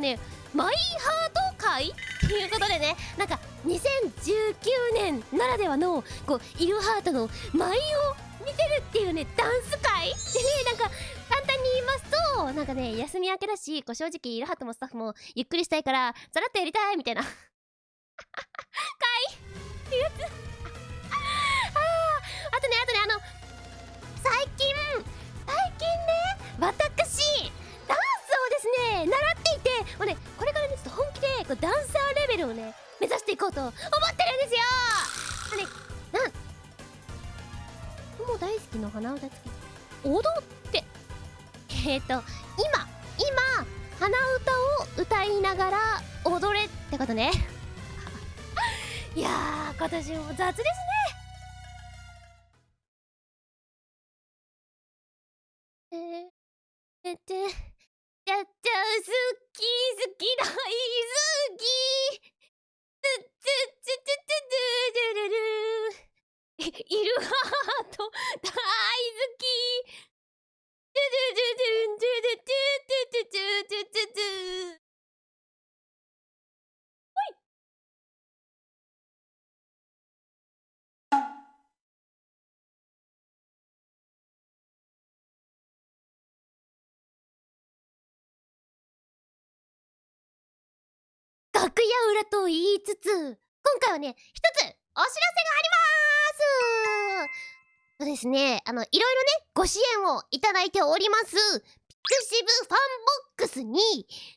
ねマイハート会っていうことでねなんか2019年ならではのこうイルハートの舞を見てるっていうねダンス会。でねなんか簡単に言いますとなんかね休み明けだしこう正直イルハートもスタッフもゆっくりしたいからさらっとやりたいみたいな。会ってやつ。うと思ってるんですよ！あねなん？もう大好きの鼻歌付き。踊って。えっ、ー、と今今鼻歌を歌いながら踊れってことね。いやー今年も雑ですね。えー、えってやっちゃう好き好き大好きいる。ハート大好き楽屋裏と言いつつ今回はね一つお知らせがありますそうですね。あのいろいろねご支援をいただいております pixivFANBOX に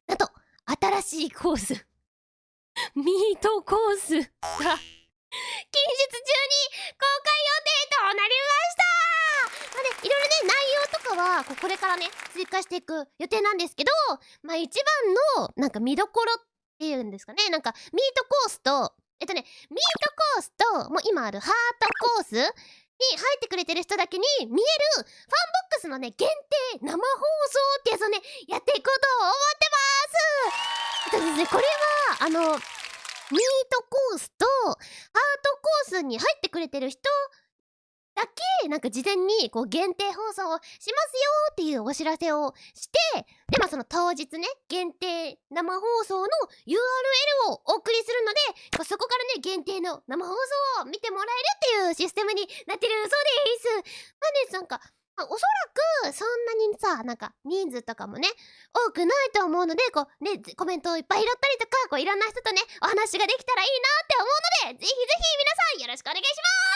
なんと新しいコース ミートコースが近日中に公開予定となりました。まあねいろいろね内容とかはここれからね追加していく予定なんですけどまあ一番のなんか見どころっていうんですかね。なんかミートコースとえっとねミートコースともう今あるハートコースに入ってくれてる人だけに見えるファンボックスのね限定生放送ってやつをねやっていこうと思ってます。とですねこれはあのミートコースとハートコースに入ってくれてる人だけなんか事前にこう限定放送をしますよっていうお知らせをしてでまあその当日ね限定生放送の URL をお送りするのでそこからね限定の生放送を見てもらえるっていうシステムになってるそうです。まあねなんかおそらくそんなにさなんか人数とかもね多くないと思うのでこうねコメントをいっぱい拾ったりとかこういろんな人とねお話ができたらいいなって思うのでぜひぜひ皆さんよろしくお願いします